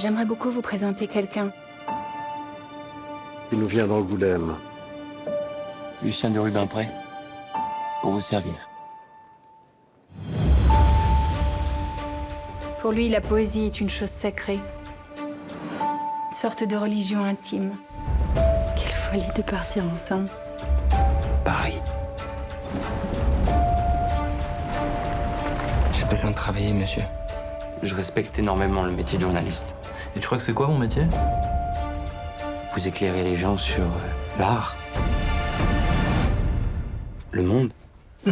J'aimerais beaucoup vous présenter quelqu'un. Il nous vient d'Angoulême. Lucien de Rubempré, pour vous servir. Pour lui, la poésie est une chose sacrée. Une sorte de religion intime. Quelle folie de partir ensemble. Paris. J'ai besoin de travailler, monsieur. Je respecte énormément le métier de journaliste. Et tu crois que c'est quoi mon métier? Vous éclairez les gens sur euh, l'art, le monde.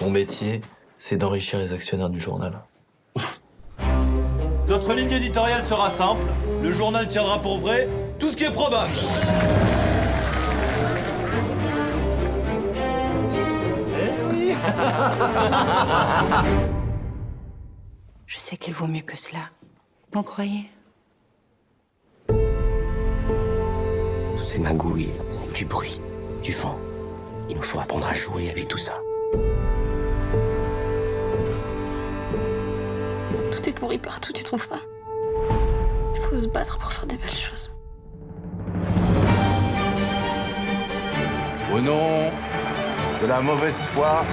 Mon métier, c'est d'enrichir les actionnaires du journal. Notre ligne éditoriale sera simple. Le journal tiendra pour vrai tout ce qui est probable. Je sais qu'il vaut mieux que cela. Vous croyez? Toutes ces magouilles, ce n'est que du bruit, du vent. Il nous faut apprendre à jouer avec tout ça. Tout est pourri partout, tu trouves pas? Il faut se battre pour faire des belles choses. Au nom de la mauvaise foi,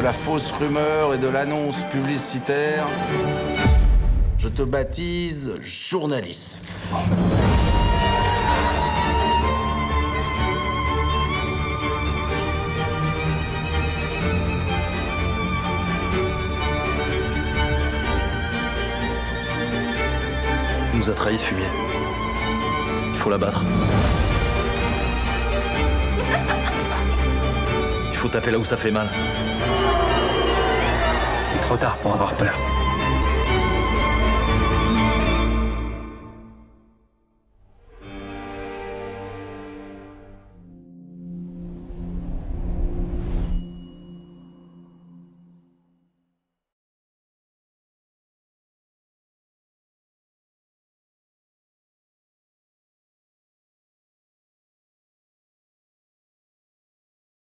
de la fausse rumeur et de l'annonce publicitaire, je te baptise journaliste. Il nous a trahi fumier. Il faut l'abattre. Il faut taper là où ça fait mal. Trop tard pour avoir peur.